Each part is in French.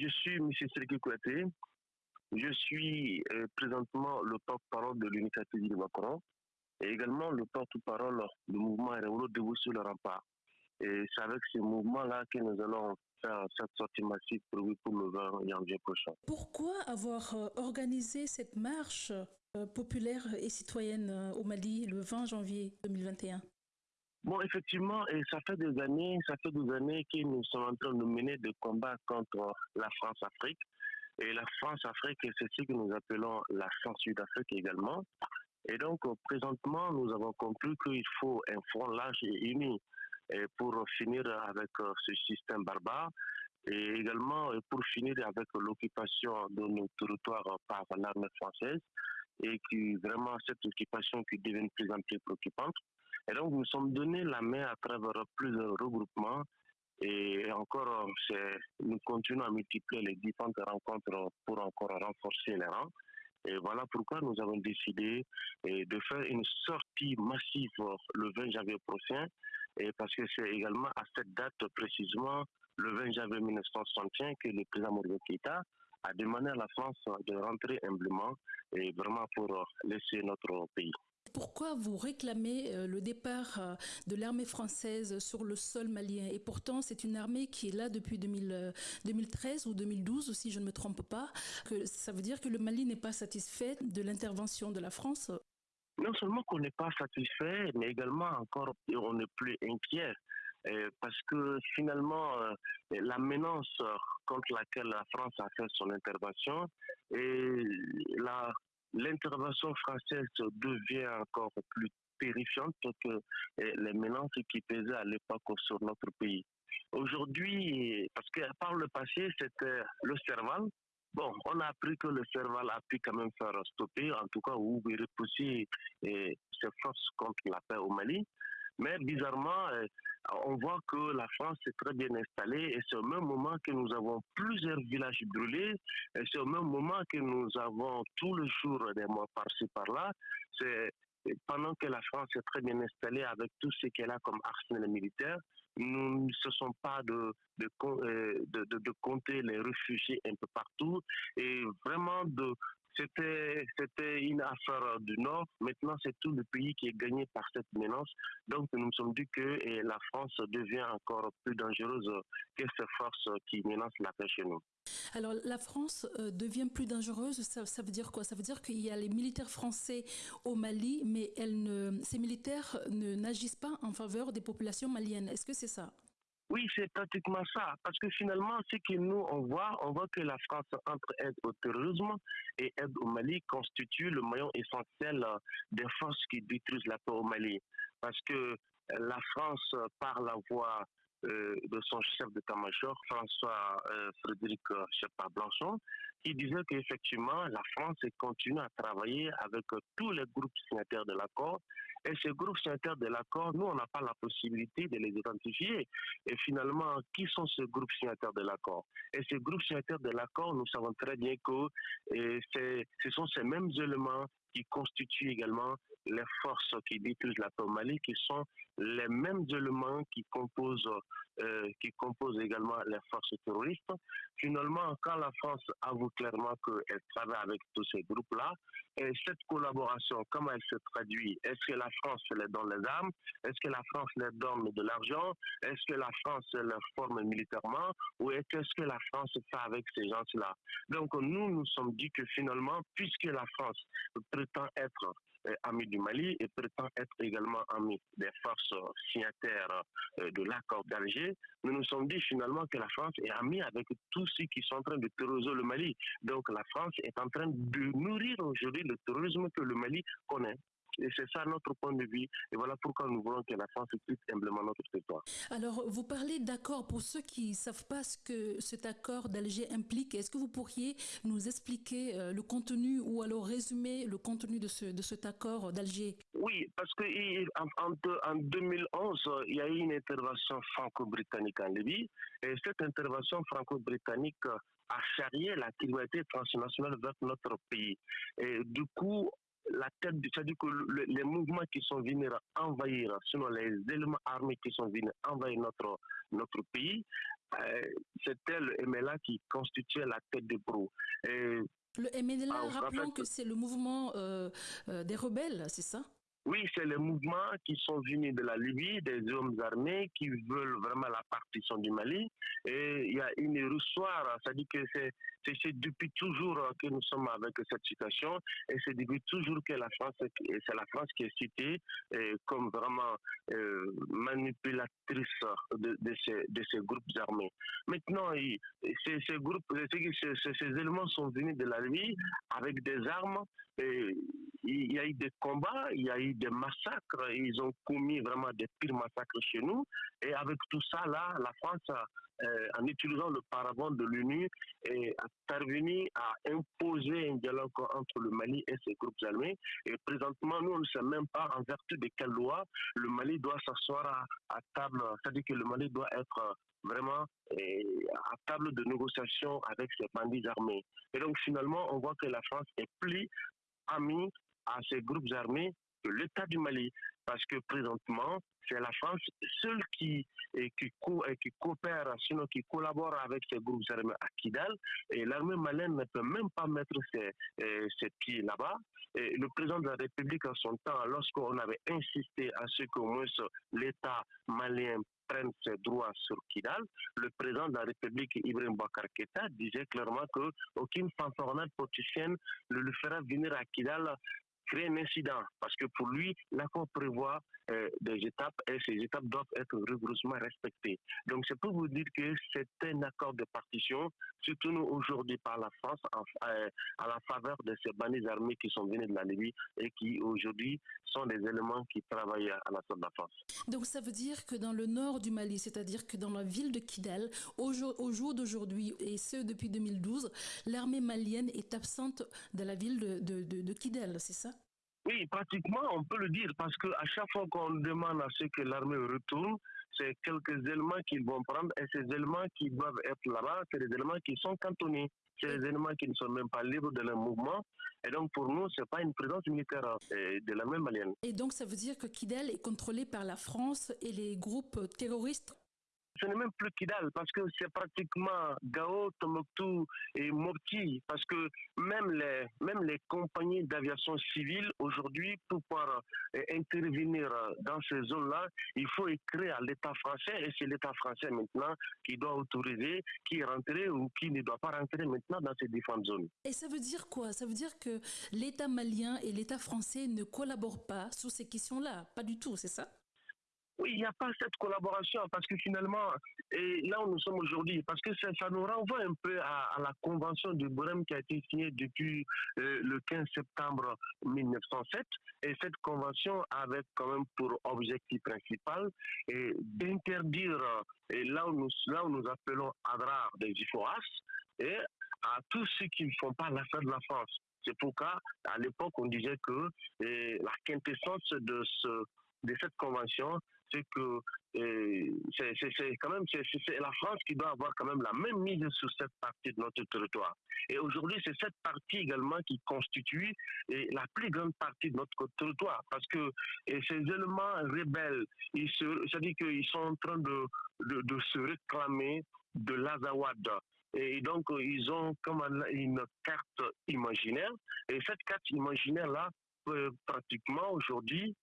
Je suis M. Sergi Kouaté. Je suis euh, présentement le porte-parole de l'initiative du Macron et également le porte-parole du mouvement Révolution debout sur le rempart. Et c'est avec ce mouvement-là que nous allons faire cette sortie massive prévue pour le 20 janvier prochain. Pourquoi avoir euh, organisé cette marche euh, populaire et citoyenne au Mali le 20 janvier 2021 Bon, effectivement, et ça fait des années, ça fait des années que nous sommes en train de mener des combats contre la France-Afrique. Et la France-Afrique, c'est ce que nous appelons la France-Sud-Afrique également. Et donc, présentement, nous avons compris qu'il faut un front large et uni pour finir avec euh, ce système barbare et également pour finir avec l'occupation de nos territoires par l'armée française et qui vraiment cette occupation qui devient de plus en plus préoccupante. Et donc, nous sommes donné la main à travers plusieurs regroupements et encore, nous continuons à multiplier les différentes rencontres pour encore renforcer les rangs. Et voilà pourquoi nous avons décidé de faire une sortie massive le 20 janvier prochain, et parce que c'est également à cette date précisément, le 20 janvier 1961, que le président Maurice Keïta a demandé à la France de rentrer humblement et vraiment pour laisser notre pays. Pourquoi vous réclamez euh, le départ euh, de l'armée française sur le sol malien? Et pourtant, c'est une armée qui est là depuis 2013 euh, ou 2012, si je ne me trompe pas. Ça veut dire que le Mali n'est pas satisfait de l'intervention de la France? Non seulement qu'on n'est pas satisfait, mais également encore on n'est plus inquiet. Parce que finalement, la menace contre laquelle la France a fait son intervention et la l'intervention française devient encore plus terrifiante que les menaces qui pesaient à l'époque sur notre pays. Aujourd'hui, parce que par le passé, c'était le Serval. Bon, on a appris que le Serval a pu quand même faire stopper, en tout cas, ou repousser ses forces contre la paix au Mali. Mais bizarrement, euh, on voit que la France est très bien installée et c'est au même moment que nous avons plusieurs villages brûlés et c'est au même moment que nous avons tout le jour des morts par-ci par-là. C'est pendant que la France est très bien installée avec tout ce qu'elle a comme arsenal militaire, nous ne cessons pas de de, euh, de, compter les réfugiés un peu partout et vraiment de, c'était, une affaire du Nord. Maintenant, c'est tout le pays qui est gagné par cette menace. Donc, nous nous sommes dit que la France devient encore plus dangereuse que ces forces qui menacent la paix chez nous. Alors la France euh, devient plus dangereuse, ça, veut dire quoi? Ça veut dire qu'il y a les militaires français au Mali, mais ces militaires n'agissent pas en faveur des populations maliennes. Est-ce que c'est ça? Oui, c'est pratiquement ça. Parce que finalement, ce que nous, on voit, on voit que la France, entre aide au terrorisme et aide au Mali, constitue le maillon essentiel euh, des forces qui détruisent la paix au Mali. Parce que euh, la France, par la voix euh, de son chef d'état-major, François Frédéric Chepard-Blanchon, qui disait qu'effectivement, la France continue à travailler avec tous les groupes signataires de l'accord et ces groupes signataires de l'accord, nous, on n'a pas la possibilité de les identifier. Et finalement, qui sont ces groupes signataires de l'accord? Et ces groupes signataires de l'accord, nous savons très bien que ce sont ces mêmes éléments qui constituent également les forces qui détruisent la Mali, qui sont les mêmes éléments qui composent, euh, qui composent également les forces terroristes. Finalement, quand la France avoue clairement qu'elle travaille avec tous ces groupes-là, et cette collaboration, comment elle se traduit? Est-ce que la France les donne les armes? Est-ce que la France les donne de l'argent? Est-ce que la France les forme militairement? Ou est-ce que la France fait avec ces gens-là? Donc nous, nous sommes dit que finalement, puisque la France prétend être ami du Mali et prétend être également ami des forces signataires euh, de l'accord d'Alger, nous nous sommes dit finalement que la France est amie avec tous ceux qui sont en train de terroriser le Mali. Donc la France est en train de nourrir aujourd'hui le terrorisme que le Mali connaît. Et c'est ça notre point de vue. Et voilà pourquoi nous voulons que la France quitte humblement notre territoire. Alors, vous parlez d'accord. Pour ceux qui ne savent pas ce que cet accord d'Alger implique, est-ce que vous pourriez nous expliquer euh, le contenu ou alors résumer le contenu de, ce, de cet accord d'Alger? Oui, parce qu'en en, en 2011, il y a eu une intervention franco-britannique en Libye. Et cette intervention franco-britannique a charrié la criminalité transnationale vers notre pays. Et du coup, la tête, c'est-à-dire que les mouvements qui sont venus envahir, sinon les éléments armés qui sont venus envahir notre, notre pays, euh, c'était le MLA qui constituait la tête de proue. le MLA, ah, rappelons que c'est le mouvement euh, euh, des rebelles, c'est ça? Oui, c'est les mouvements qui sont venus de la Libye, des hommes armés qui veulent vraiment la partition du Mali. Et il y a une ressoir, c'est-à-dire que c'est c'est depuis toujours que nous sommes avec cette situation et c'est depuis toujours que la France, c'est la France qui est citée euh, comme vraiment euh, manipulatrice de, ces, groupes armés. Maintenant, ces, groupes, ces, éléments sont venus de la Libye avec des armes. Il y a eu des combats, il y a eu des massacres, ils ont commis vraiment des pires massacres chez nous. Et avec tout ça, là, la France euh, en utilisant le paravent de l'ONU, est parvenu à imposer un dialogue entre le Mali et ses groupes armés. Et présentement, nous, on ne sait même pas en vertu de quelle loi le Mali doit s'asseoir à, table, c'est-à-dire que le Mali doit être vraiment euh, à table de négociation avec ces bandits armés. Et donc finalement, on voit que la France est plus amie à ces groupes armés l'État du Mali parce que présentement, c'est la France seule qui, qui, qui coopère, sinon qui collabore avec ces groupes armés à Kidal. Et l'armée malienne ne peut même pas mettre ses, ses pieds là-bas. Et le président de la République, en son temps, lorsqu'on avait insisté à ce qu'au moins l'État malien prenne ses droits sur Kidal, le président de la République, Ibrahim Bakar Keita, disait clairement qu'aucune fanfaronnade politicienne ne le fera venir à Kidal créer un incident parce que pour lui, l'accord prévoit euh, des étapes et ces étapes doivent être rigoureusement respectées. Donc c'est pour vous dire que c'est un accord de partition, surtout aujourd'hui par la France, euh, à la faveur de ces bandes armées qui sont venues de la Libye et qui aujourd'hui sont des éléments qui travaillent à la de la France. Donc ça veut dire que dans le nord du Mali, c'est-à-dire que dans la ville de Kidal, au jour, au jour d'aujourd'hui, et ce depuis 2012, l'armée malienne est absente de la ville de, de, de, de Kidal, c'est ça? Oui, pratiquement, on peut le dire, parce qu'à chaque fois qu'on demande à ce que l'armée retourne, c'est quelques éléments qu'ils vont prendre, et ces éléments qui doivent être là-bas, c'est des éléments qui sont cantonnés. C'est des éléments qui ne sont même pas libres de leur mouvement. Et donc, pour nous, ce n'est pas une présence militaire euh, de la même malienne. Et donc, ça veut dire que Kidal est contrôlé par la France et les groupes terroristes ce n'est même plus Kidal parce que c'est pratiquement Gao, Tomoktu et Mopti. Parce que même les, même les compagnies d'aviation civile aujourd'hui pour pouvoir euh, intervenir dans ces zones-là, il faut écrire à l'État français et c'est l'État français maintenant qui doit autoriser qui est rentré ou qui ne doit pas rentrer maintenant dans ces différentes zones. Et ça veut dire quoi? Ça veut dire que l'État malien et l'État français ne collaborent pas sur ces questions-là? Pas du tout, c'est ça? Oui, il n'y a pas cette collaboration parce que finalement, et là où nous sommes aujourd'hui, parce que ça, nous renvoie un peu à, la convention de Brême qui a été signée depuis euh, le 15 septembre 1907. Et cette convention avait quand même pour objectif principal d'interdire, là où nous, là où nous appelons ADRA des IFOAS, et à tous ceux qui ne font pas l'affaire de la France. C'est pourquoi, à l'époque, on disait que la quintessence de, ce, de cette convention, c'est que c'est quand même c'est la France qui doit avoir quand même la même mise sur cette partie de notre territoire. Et aujourd'hui, c'est cette partie également qui constitue la plus grande partie de notre territoire, parce que ces éléments rebelles, c'est-à-dire qu'ils sont en train de, de, de se réclamer de l'Azawad. Et donc, ils ont comme une carte imaginaire. Et cette carte imaginaire-là, pratiquement aujourd'hui,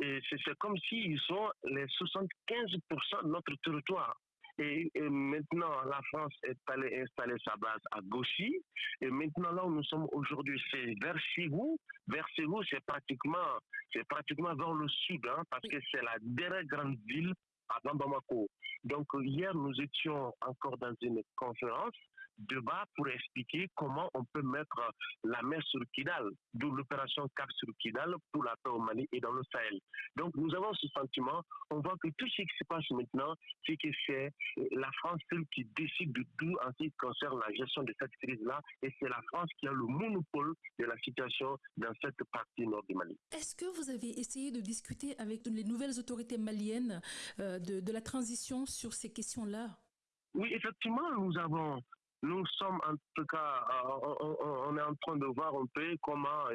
et c'est comme s'ils sont les 75% de notre territoire. Et, maintenant, la France est allée installer sa base à Gauchy. Et maintenant, là où nous sommes aujourd'hui, c'est vers Ségou. Vers Ségou, c'est pratiquement, c'est pratiquement vers le sud, hein, parce que c'est la dernière grande ville à Bamako. Donc, hier, nous étions encore dans une conférence débat pour expliquer comment on peut mettre la main sur Kidal, d'où l'opération Cap sur Kidal pour la paix au Mali et dans le Sahel. Donc nous avons ce sentiment, on voit que tout ce qui se passe maintenant, c'est que c'est la France qui décide de tout en ce qui concerne la gestion de cette crise-là, et c'est la France qui a le monopole de la situation dans cette partie nord du Mali. Est-ce que vous avez essayé de discuter avec les nouvelles autorités maliennes euh, de, la transition sur ces questions-là. Oui, effectivement, nous avons nous sommes en tout cas, euh, on, est en train de voir un peu comment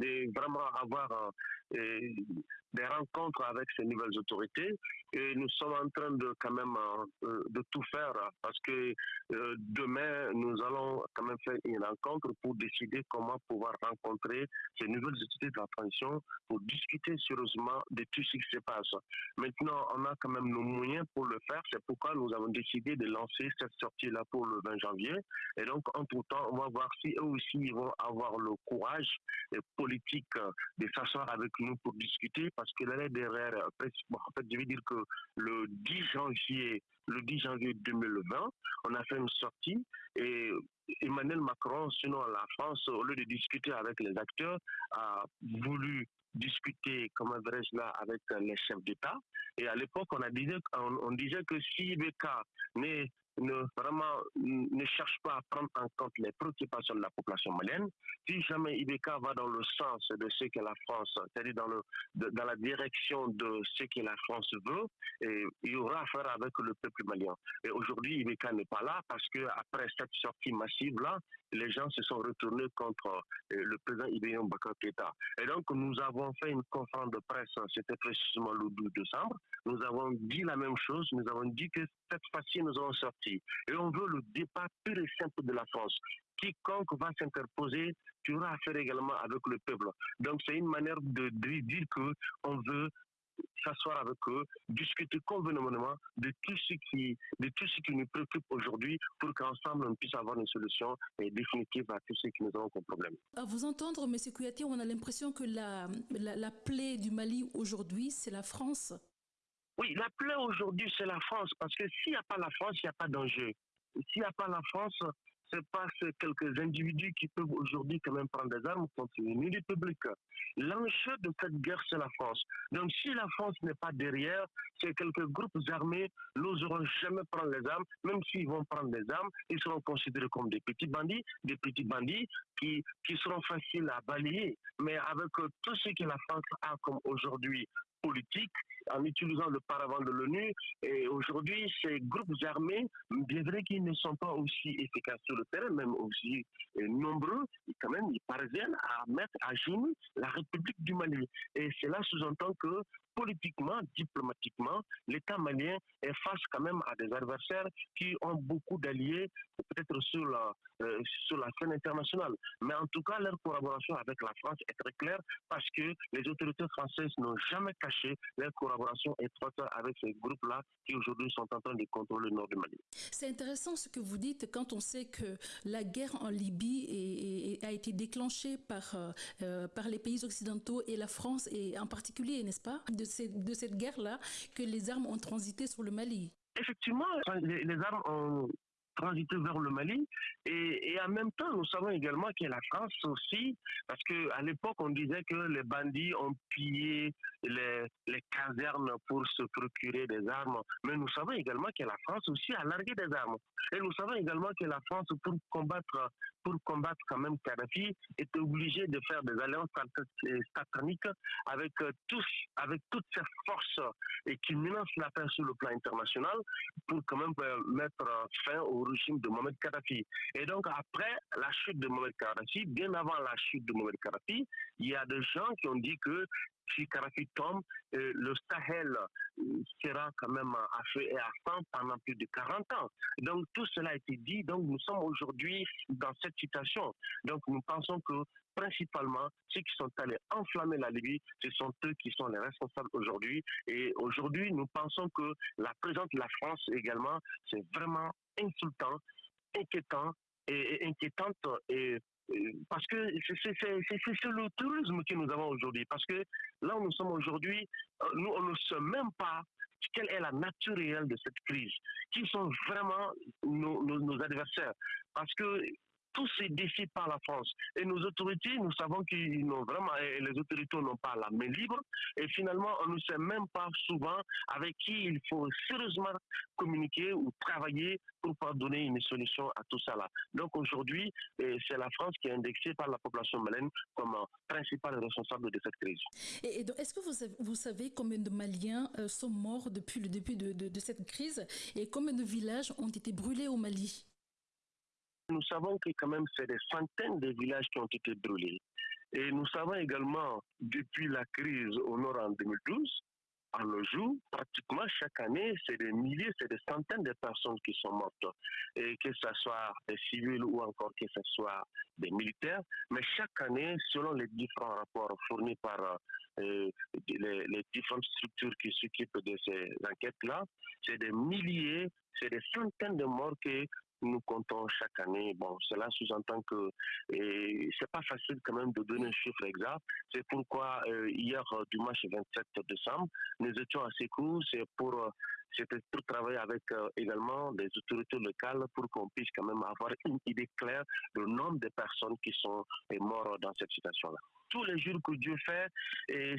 de vraiment avoir des rencontres avec ces nouvelles autorités et nous sommes en train de quand même euh, de tout faire parce que euh, demain nous allons quand même faire une rencontre pour décider comment pouvoir rencontrer ces nouvelles autorités de la transition pour discuter sérieusement de tout ce qui se passe. Maintenant, on a quand même nos moyens pour le faire. C'est pourquoi nous avons décidé de lancer cette sortie-là pour le 20 janvier. Et donc, entre-temps, on va voir si eux aussi vont avoir le courage politique de s'asseoir avec nous pour discuter parce que l'année derrière, en fait, je veux dire que le 10 janvier, le 10 janvier 2020, on a fait une sortie et Emmanuel Macron, sinon la France, au lieu de discuter avec les acteurs, a voulu discuter, comme dirais-je là, avec les chefs d'État. Et à l'époque, on, on, disait que si IBK n'est ne vraiment ne cherche pas à prendre en compte les préoccupations de la population malienne. Si jamais IBK va dans le sens de ce que la France, c'est-à-dire dans, dans la direction de ce que la France veut, il y aura affaire avec le peuple malien. Et aujourd'hui, IBK n'est pas là parce que après cette sortie massive-là, les gens se sont retournés contre euh, le président Bakar Keita. Et donc, nous avons fait une conférence de presse, c'était précisément le 12 décembre. Nous avons dit la même chose, nous avons dit que cette fois-ci, nous allons sortir. Et on veut le départ pur et simple de la France. Quiconque va s'interposer tu auras affaire également avec le peuple. Donc c'est une manière de, de dire qu'on veut s'asseoir avec eux, discuter convenablement de tout ce qui, de tout ce qui nous préoccupe aujourd'hui pour qu'ensemble on puisse avoir une solution définitive à tout ce qui nous avons comme problème. À vous entendre, M. Kouyaté, on a l'impression que la, la, la plaie du Mali aujourd'hui, c'est la France. Oui, la plaie aujourd'hui, c'est la France, parce que s'il n'y a pas la France, il n'y a pas d'enjeu. S'il n'y a pas la France, c'est pas quelques individus qui peuvent aujourd'hui quand même prendre des armes contre une république. L'enjeu de cette guerre, c'est la France. Donc si la France n'est pas derrière, c'est quelques groupes armés n'oseront jamais prendre les armes, même s'ils vont prendre des armes, ils seront considérés comme des petits bandits, des petits bandits qui, qui seront faciles à balayer. Mais avec tout ce que la France a comme aujourd'hui politique, en utilisant le paravent de l'ONU. Et aujourd'hui, ces groupes armés, bien vrai qu'ils ne sont pas aussi efficaces sur le terrain, même aussi euh, nombreux, quand même, ils parviennent à mettre à genoux la République du Mali. Et cela sous-entend que politiquement, diplomatiquement, l'État malien est face quand même à des adversaires qui ont beaucoup d'alliés, peut-être sur la, euh, sur la scène internationale. Mais en tout cas, leur collaboration avec la France est très claire parce que les autorités françaises n'ont jamais caché leur collaboration étroite avec ces groupes-là qui aujourd'hui sont en train de contrôler le nord du Mali. C'est intéressant ce que vous dites quand on sait que la guerre en Libye a été déclenchée par, euh, euh, par les pays occidentaux et la France et en particulier, n'est-ce pas, de, de cette guerre-là que les armes ont transité sur le Mali. Effectivement, les, les armes ont transiter vers le Mali. Et, et, en même temps, nous savons également que la France aussi, parce qu'à l'époque, on disait que les bandits ont pillé les, les, casernes pour se procurer des armes. Mais nous savons également que la France aussi a largué des armes. Et nous savons également que la France, pour combattre, pour combattre quand même Kadhafi, est obligée de faire des alliances sataniques avec tous, avec toutes ces forces et qui menacent la paix sur le plan international pour quand même mettre fin au régime de Mohamed Kadhafi. Et donc, après la chute de Mohamed Kadhafi, bien avant la chute de Mohamed Kadhafi, il y a des gens qui ont dit que si Kadhafi tombe, euh, le Sahel euh, sera quand même à feu et à sang pendant plus de 40 ans. Donc tout cela a été dit. Donc nous sommes aujourd'hui dans cette situation. Donc nous pensons que principalement ceux qui sont allés enflammer la Libye, ce sont eux qui sont les responsables aujourd'hui. Et aujourd'hui, nous pensons que la présence de la France également, c'est vraiment insultant, inquiétant et, inquiétante et parce que c'est le tourisme que nous avons aujourd'hui. Parce que là où nous sommes aujourd'hui, euh, nous, on ne sait même pas quelle est la nature réelle de cette crise, qui sont vraiment nos, nos adversaires? Parce que tout se décide par la France. Et nos autorités, nous savons qu'ils n'ont vraiment, et les autorités n'ont pas la main libre. Et finalement, on ne sait même pas souvent avec qui il faut sérieusement communiquer ou travailler pour pouvoir donner une solution à tout ça. Donc aujourd'hui, eh, c'est la France qui est indexée par la population malienne comme principal responsable de cette crise. Et, est-ce que vous savez, vous savez, combien de Maliens euh, sont morts depuis le début de, de cette crise et combien de villages ont été brûlés au Mali? Nous savons que quand même c'est des centaines de villages qui ont été brûlés. Et nous savons également, depuis la crise au nord en 2012, à nos jours, pratiquement chaque année, c'est des milliers, c'est des centaines de personnes qui sont mortes. Et que ce soit des civils ou encore que ce soit des militaires. Mais chaque année, selon les différents rapports fournis par euh, les, différentes structures qui s'occupent de ces enquêtes-là, c'est des milliers, c'est des centaines de morts que nous comptons chaque année. Bon, cela sous-entend que c'est pas facile quand même de donner un chiffre exact. C'est pourquoi euh, hier, euh, dimanche 27 décembre, nous étions assez courts. C'est pour euh, c'était pour travailler avec euh, également des autorités locales pour qu'on puisse quand même avoir une idée claire du nombre de personnes qui sont mortes dans cette situation-là tous les jours que Dieu fait,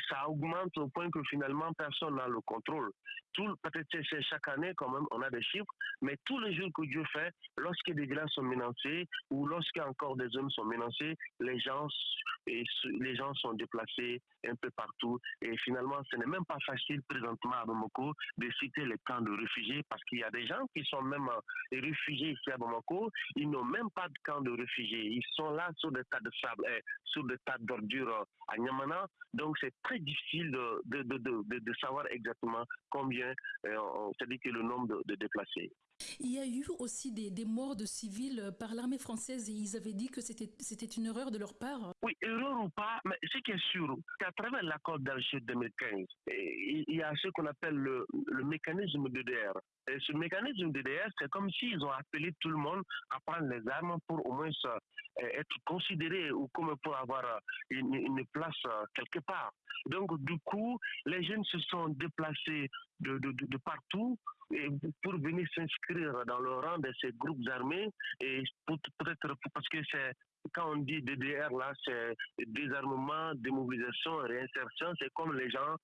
ça augmente au point que finalement personne n'a le contrôle. Tout, peut-être chaque année quand même, on a des chiffres, mais tous les jours que Dieu fait, lorsque des villages sont menacés ou lorsque encore des hommes sont menacés, les gens, et les gens sont déplacés un peu partout. Et finalement, ce n'est même pas facile présentement à Bamako de citer les camps de réfugiés parce qu'il y a des gens qui sont même euh, réfugiés ici à Bamako, ils n'ont même pas de camp de réfugiés. Ils sont là sur des tas de sable, eh, sur des tas d'ordures euh, à Niamana. Donc c'est très difficile de, de, de, de, savoir exactement combien, euh, c'est-à-dire que le nombre de, déplacés. Il y a eu aussi des, des morts de civils par l'armée française et ils avaient dit que c'était une erreur de leur part. Oui, erreur ou pas, mais ce qui est sûr, c'est à travers l'accord d'Alger 2015, il y a ce qu'on appelle le, le mécanisme DDR. Et ce mécanisme DDR, c'est comme s'ils ont appelé tout le monde à prendre les armes pour au moins être considéré ou comme pour avoir une, une place quelque part. Donc, du coup, les jeunes se sont déplacés de, de, de partout pour venir s'inscrire dans le rang de ces groupes armés et peut-être parce que c'est quand on dit DDR, là, c'est désarmement, démobilisation, réinsertion. C'est comme les gens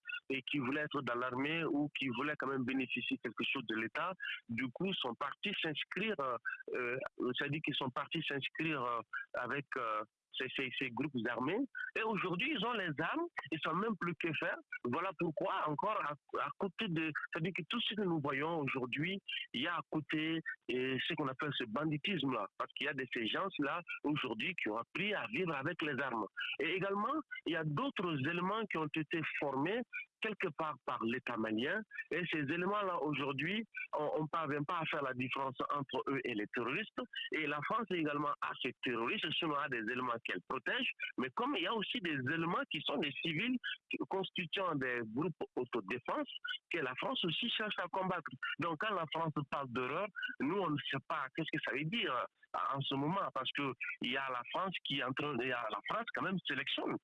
qui voulaient être dans l'armée ou qui voulaient quand même bénéficier quelque chose de l'État. Du coup, sont partis s'inscrire, euh, c'est-à-dire qu'ils sont partis s'inscrire euh, avec euh, ces, groupes armés. Et aujourd'hui, ils ont les armes, ils ne savent même plus que faire. Voilà pourquoi, encore à, côté de. C'est-à-dire que tout ce que nous voyons aujourd'hui, il y a à côté et ce qu'on appelle ce banditisme-là. Parce qu'il y a de ces gens-là, aujourd'hui, qui ont appris à vivre avec les armes. Et également, il y a d'autres éléments qui ont été formés quelque part par l'État malien. Et ces éléments-là, aujourd'hui, on ne parvient pas à faire la différence entre eux et les terroristes. Et la France également a ces terroristes, sinon a des éléments qu'elle protège. Mais comme il y a aussi des éléments qui sont des civils constituant des groupes autodéfense, que la France aussi cherche à combattre. Donc quand la France parle d'horreur, nous, on ne sait pas qu'est-ce que ça veut dire en ce moment, parce qu'il y a la France qui est en train, il la France quand même sélectionne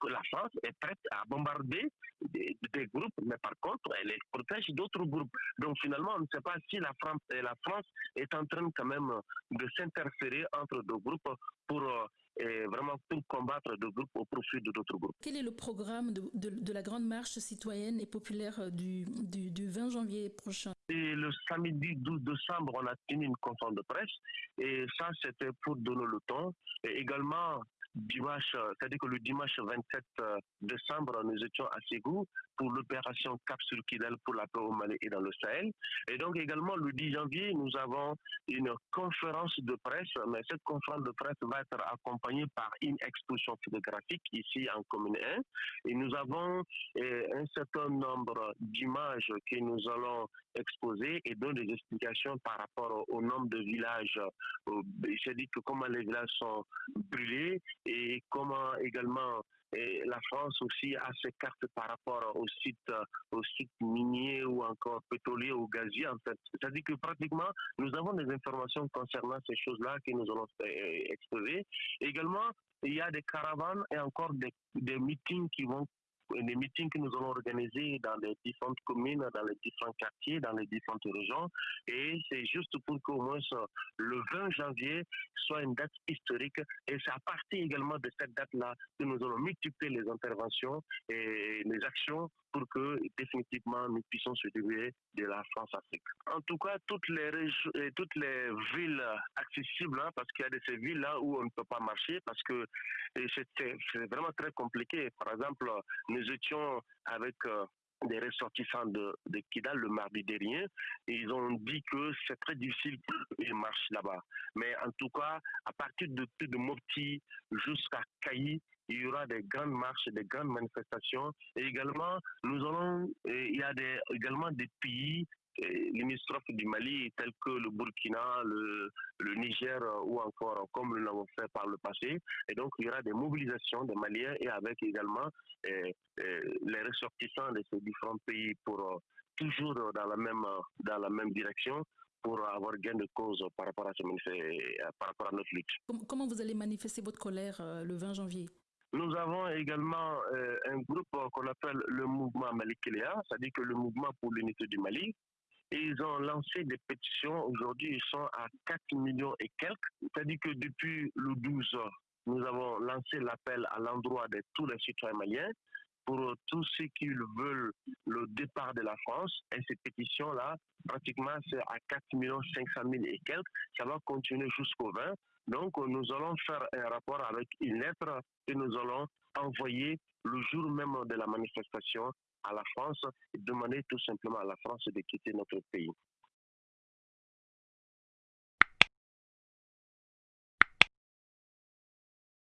que la France est prête à bombarder des, groupes, mais par contre, elle protège d'autres groupes. Donc finalement, on ne sait pas si la France, la France est en train quand même de s'interférer entre deux groupes pour euh, vraiment pour combattre deux groupes au profit de d'autres groupes. Quel est le programme de, de, la grande marche citoyenne et populaire du, du, du 20 janvier prochain? Et Le samedi 12 décembre, on a tenu une conférence de presse et ça, c'était pour donner le temps. Et également, dimanche, euh, c'est-à-dire que le dimanche 27 euh, décembre, nous étions à Ségou pour l'opération Cap sur Kidal pour la paix au Mali et dans le Sahel. Et donc également le 10 janvier, nous avons une conférence de presse, mais cette conférence de presse va être accompagnée par une exposition photographique ici en commune 1. Et nous avons eh, un certain nombre d'images que nous allons exposer et donner des explications par rapport au, nombre de villages. C'est-à-dire que comment les villages sont brûlés et comment également et la France aussi a ses cartes par rapport aux sites, aux sites miniers ou encore pétroliers ou gaziers. C'est-à-dire que pratiquement, nous avons des informations concernant ces choses-là que nous allons exposer. Également, il y a des caravanes et encore des, des meetings qui vont des meetings que nous allons organiser dans les différentes communes, dans les différents quartiers, dans les différentes régions. Et c'est juste pour qu'au moins le 20 janvier soit une date historique. Et c'est à partir également de cette date-là que nous allons multiplier les interventions et les actions pour que définitivement nous puissions se développer de la France-Afrique. En tout cas, toutes les régions, toutes les villes accessibles, hein, parce qu'il y a de ces villes-là où on ne peut pas marcher, parce que c'est vraiment très compliqué. Par exemple, nous étions avec euh, des ressortissants de, Kidal le mardi dernier. Ils ont dit que c'est très difficile qu'ils marchent là-bas. Mais en tout cas, à partir de, de Mopti jusqu'à Kayi, il y aura des grandes marches, des grandes manifestations. Et également, nous allons, il y a également des pays limitrophes du Mali, tels que le Burkina, le, le, Niger ou encore comme nous l'avons fait par le passé. Et donc, il y aura des mobilisations des Maliens et avec également eh, eh, les ressortissants de ces différents pays pour toujours dans la même, dans la même direction pour avoir gain de cause par rapport à, ce, par rapport à notre lutte. Comment vous allez manifester votre colère le 20 janvier? Nous avons également euh, un groupe qu'on appelle le mouvement Malikiléa, c'est-à-dire que le mouvement pour l'unité du Mali. Ils ont lancé des pétitions. Aujourd'hui, ils sont à 4 millions et quelques. C'est-à-dire que depuis le 12, nous avons lancé l'appel à l'endroit de tous les citoyens maliens pour tous ceux qui veulent le départ de la France. Et ces pétitions-là, pratiquement, c'est à 4 500 000 et quelques. Ça va continuer jusqu'au 20. Donc, nous allons faire un rapport avec une lettre que nous allons envoyer le jour même de la manifestation à la France et demander tout simplement à la France de quitter notre pays.